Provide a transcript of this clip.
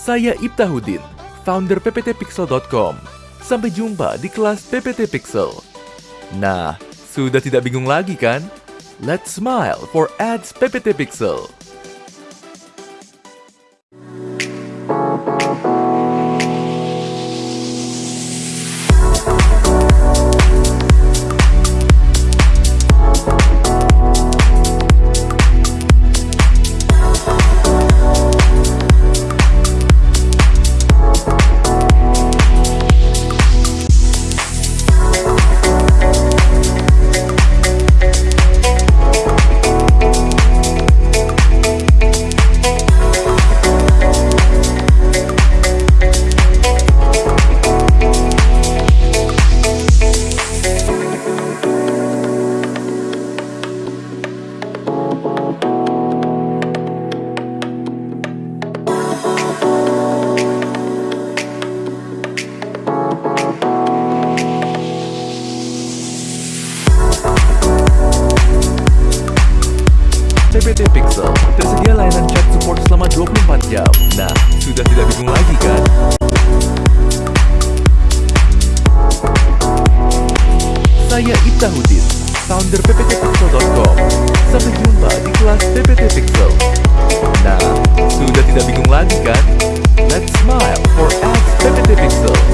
Saya Ibtahudin, founder pptpixel.com. Sampai jumpa di kelas PPT Pixel. Nah, sudah tidak bingung lagi kan? Let's smile for ads PPT Pixel. CBT Pixel tersedia layanan chat support selama 24 jam. Nah, sudah tidak bingung lagi kan? Saya Ita Hudin, founder pptpixel.com. Sampai jumpa di kelas PPT Pixel. Nah, sudah tidak bingung lagi kan? Let's smile for us, PPT Pixel.